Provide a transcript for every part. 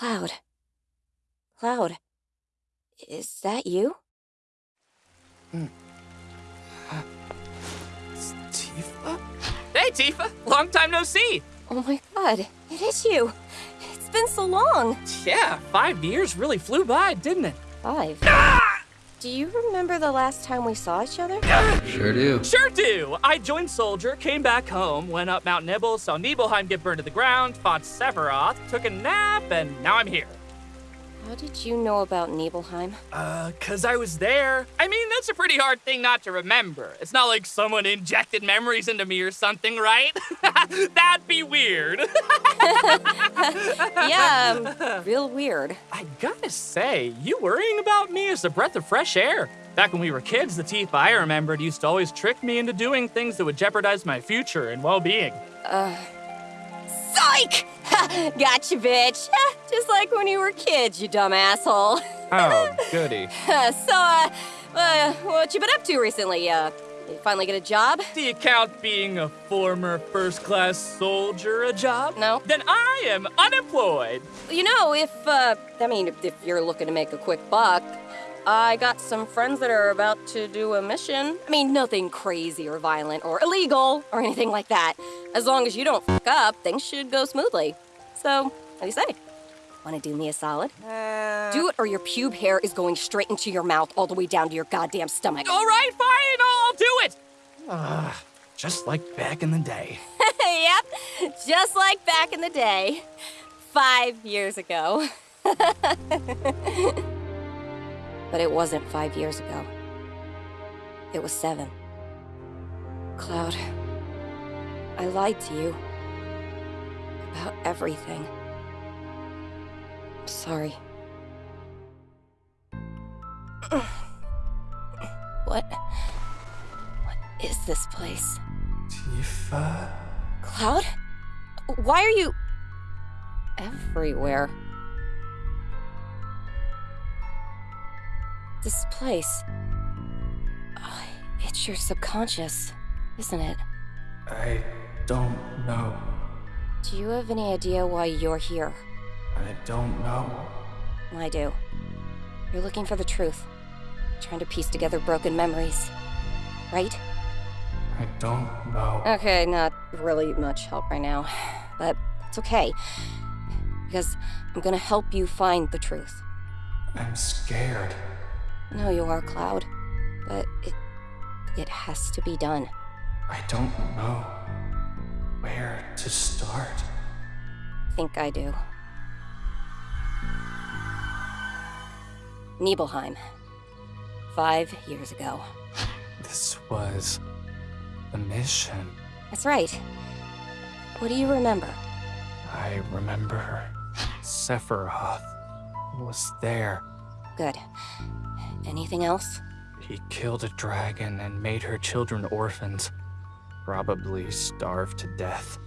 Cloud. Cloud. Is that you? Hmm. It's Tifa? Hey, Tifa! Long time no see! Oh my god, it is you. It's been so long. Yeah, five years really flew by, didn't it? Five. Ah! Do you remember the last time we saw each other? Sure do. Sure do! I joined Soldier, came back home, went up Mount Nibble, saw Nibelheim get burned to the ground, fought Sephiroth, took a nap, and now I'm here. How did you know about Nibelheim? Uh, cause I was there. I mean, that's a pretty hard thing not to remember. It's not like someone injected memories into me or something, right? That'd be weird. yeah, um, real weird. I gotta say, you worrying about me is a breath of fresh air. Back when we were kids, the Tifa I remembered used to always trick me into doing things that would jeopardize my future and well-being. Psych! gotcha, bitch. Just like when you were kids, you dumb asshole. Oh, goody. so, uh, uh, what you been up to recently? Uh, you finally get a job? The account being a former first-class soldier a job? No. Then I am unemployed. You know, if, uh, I mean, if, if you're looking to make a quick buck, I got some friends that are about to do a mission. I mean, nothing crazy or violent or illegal or anything like that. As long as you don't fuck up, things should go smoothly. So, what do you say? Want to do me a solid? Do it or your pube hair is going straight into your mouth all the way down to your goddamn stomach. All right, fine, I'll, I'll do it. Ah, just like back in the day. yep, just like back in the day. Five years ago. but it wasn't five years ago. It was seven. Cloud, I lied to you. About everything. I'm sorry. What? What is this place? Tifa? Cloud? Why are you everywhere? Place. Oh, it's your subconscious, isn't it? I don't know. Do you have any idea why you're here? I don't know. I do. You're looking for the truth, trying to piece together broken memories. Right? I don't know. Okay, not really much help right now. But it's okay. Because I'm gonna help you find the truth. I'm scared. Know you are, Cloud. But it. it has to be done. I don't know where to start. Think I do. Nibelheim. Five years ago. This was a mission. That's right. What do you remember? I remember Sephiroth was there. Good. Anything else? He killed a dragon and made her children orphans. Probably starved to death.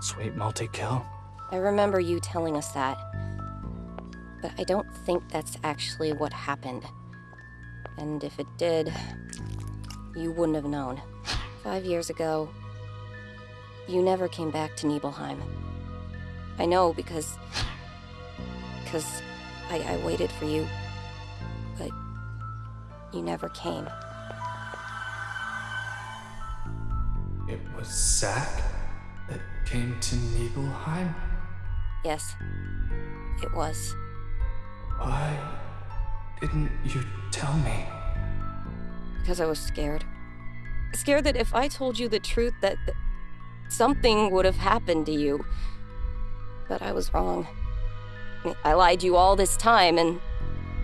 Sweet multi-kill. I remember you telling us that. But I don't think that's actually what happened. And if it did, you wouldn't have known. Five years ago, you never came back to Nibelheim. I know because. because I, I waited for you, you never came. It was Zack that came to Nibelheim? Yes, it was. Why didn't you tell me? Because I was scared. Scared that if I told you the truth, that, that something would have happened to you. But I was wrong. I I lied to you all this time, and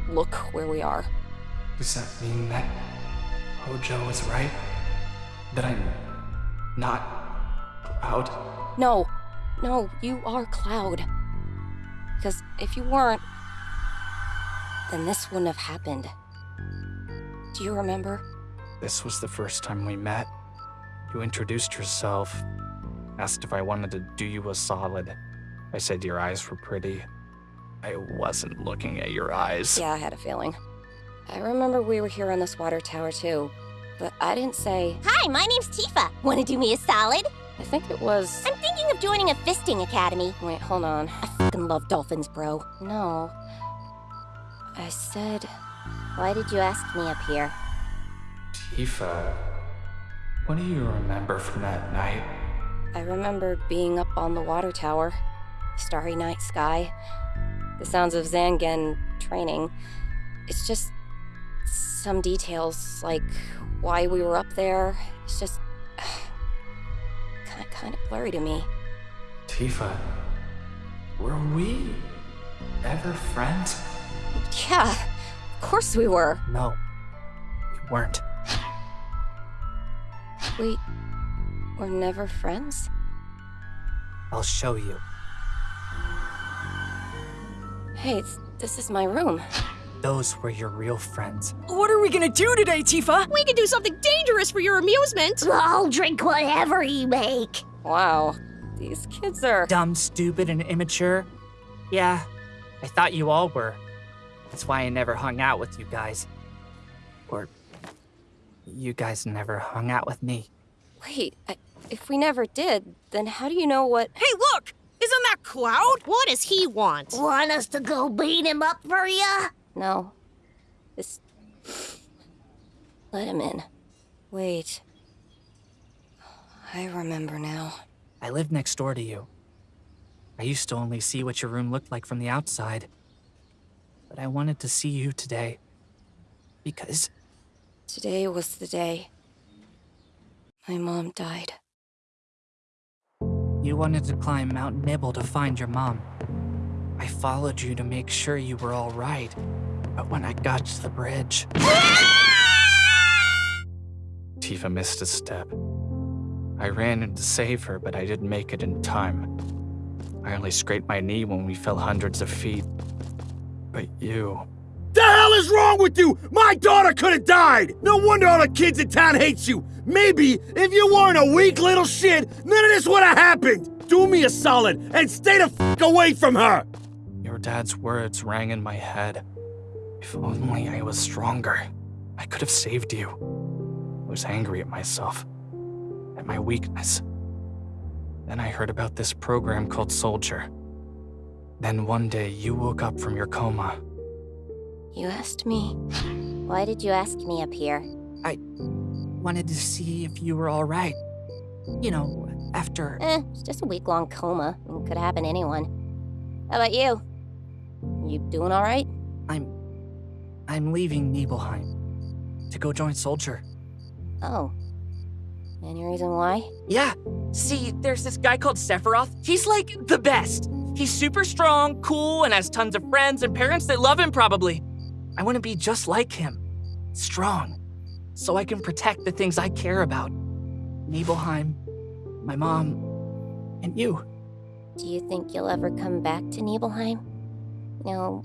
look where we are. Does that mean that Hojo was right? That I'm not Cloud? No, no, you are Cloud. Because if you weren't, then this wouldn't have happened. Do you remember? This was the first time we met. You introduced yourself, asked if I wanted to do you a solid. I said your eyes were pretty. I wasn't looking at your eyes. Yeah, I had a feeling. I remember we were here on this water tower too, but I didn't say. Hi, my name's Tifa. Want to do me a solid? I think it was. I'm thinking of joining a fisting academy. Wait, hold on. I fucking love dolphins, bro. No. I said, why did you ask me up here? Tifa, what do you remember from that night? I remember being up on the water tower, starry night sky, the sounds of Zangan training. It's just some details, like why we were up there. It's just kind kind of blurry to me. Tifa, were we ever friends? Yeah, of course we were. No, we weren't. We were never friends. I'll show you. Hey, it's, this is my room. Those were your real friends. What are we gonna do today, Tifa? We can do something dangerous for your amusement. I'll drink whatever you make. Wow, these kids are. Dumb, stupid, and immature? Yeah, I thought you all were. That's why I never hung out with you guys. Or you guys never hung out with me. Wait, I, if we never did, then how do you know what? Hey, look! Isn't that Cloud? What does he want? Want us to go beat him up for ya? No. This. Let him in. Wait. I remember now. I lived next door to you. I used to only see what your room looked like from the outside. But I wanted to see you today. Because Today was the day. My mom died. you wanted to climb Mount Nibble to find your mom. I followed you to make sure you were all right. But when I got to the bridge, Tifa missed a step. I ran in to save her, but I didn't make it in time. I only scraped my knee when we fell hundreds of feet. But you. The hell is wrong with you? My daughter could have died! No wonder all the kids in town hate you! Maybe if you weren't a weak little shit, none of this would have happened! Do me a solid and stay the f away from her! Your dad's words rang in my head. If only I was stronger, I could have saved you. I was angry at myself, at my weakness. Then I heard about this program called Soldier. Then one day you woke up from your coma. You asked me. Why did you ask me up here? I wanted to see if you were all right. You know, after Eh, it's just a week long coma. It could happen to anyone. How about you? You doing alright? I'm I'm leaving Nibelheim to go join Soldier. Oh. Any reason why? Yeah. See, there's this guy called Sephiroth. He's like the best. He's super strong, cool, and has tons of friends and parents that love him probably. I want to be just like him. Strong. So I can protect the things I care about. Nibelheim, my mom, and you. Do you think you'll ever come back to Nibelheim? Know,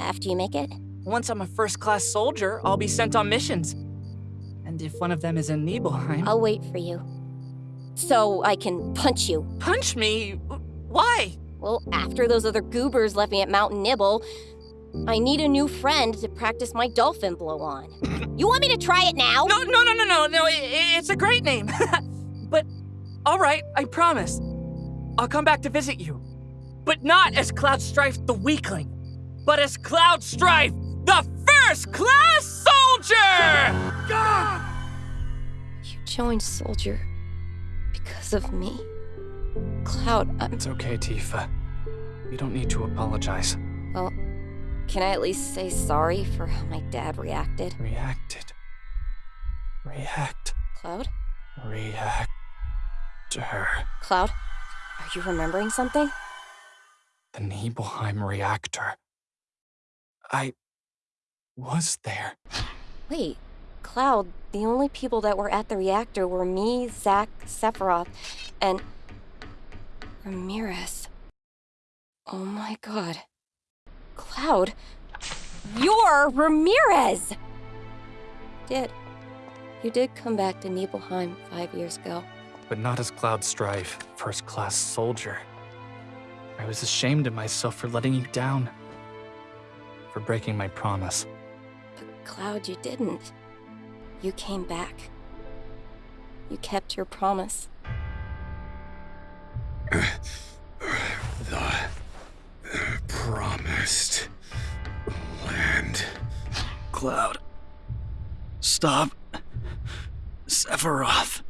after you make it? Once I'm a first class soldier, I'll be sent on missions. And if one of them is in Nibelheim, I'll wait for you. So I can punch you. punch me. Why? Well, after those other goobers left me at Mountain Nibble, I need a new friend to practice my dolphin blow on. you want me to try it now? No, no, no, no, no, no. i- i- it's a great name. but, all right, I promise. I'll come back to visit you. But not as Cloud Strife the weakling, but as Cloud Strife, the first class soldier! You joined Soldier because of me. Cloud, I'm. It's okay, Tifa. You don't need to apologize. Well, can I at least say sorry for how my dad reacted? Reacted. React. Cloud? React. To her. Cloud? Are you remembering something? The Nibelheim reactor. I was there. Wait, Cloud, the only people that were at the reactor were me, Zack, Sephiroth, and. Ramirez. Oh my god. Cloud, you're Ramirez! Did. You did come back to Nibelheim five years ago. but not as Cloud Strife, first class soldier. I was ashamed of myself for letting you down, for breaking my promise. But Cloud, you didn't. You came back. You kept your promise. The promised land. Cloud. Stop. Sephiroth.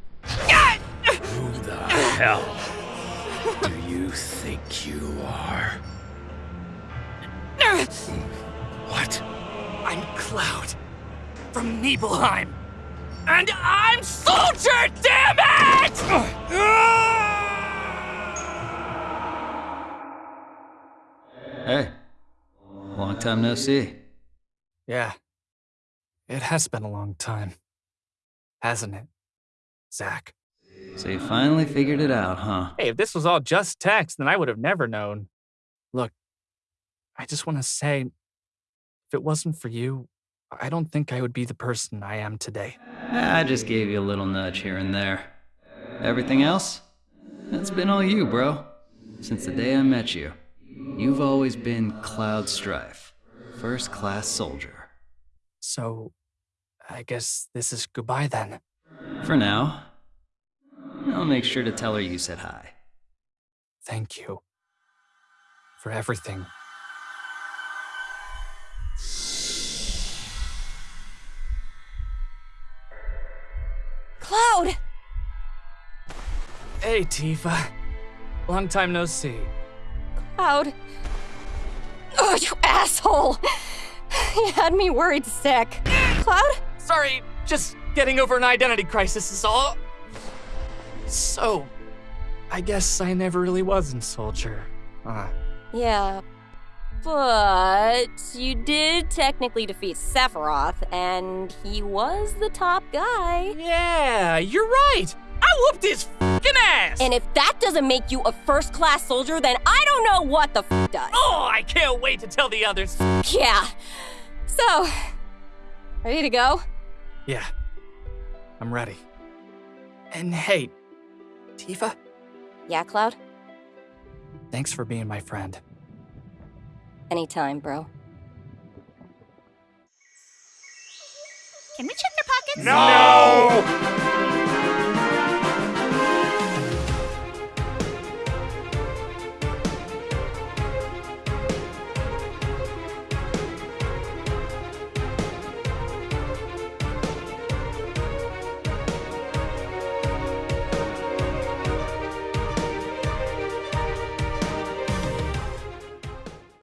Who the hell do you think you are? What? I'm Cloud from Nibelheim. And I'm Soldier, damn it! Hey. Long time no see. Yeah. It has been a long time. Hasn't it, Zack? So you finally figured it out, huh? Hey, if this was all just text, then I would have never known. Look, I just want to say if it wasn't for you, I don't think I would be the person I am today. I just gave you a little nudge here and there. Everything else? That's been all you, bro. Since the day I met you. You've always been Cloud Strife, first class soldier. So, I guess this is goodbye then. For now. I'll make sure to tell her you said hi. Thank you for everything. Cloud! Hey, Tifa. Long time no see. Cloud. Oh, you asshole! You had me worried sick. Cloud? Sorry, just getting over an identity crisis is all. So, I guess I never really was in Soldier. Huh. Yeah. But you did technically defeat Sephiroth, and he was the top guy. Yeah, you're right. I whooped his fucking ass. And if that doesn't make you a first class soldier, then I don't know what the f does. oh, I can't wait to tell the others. Yeah. So, ready to go? Yeah. I'm ready. And hey, Tifa, Yeah, Cloud? thanks for being my friend. Anytime, bro. Can we check their pockets? No!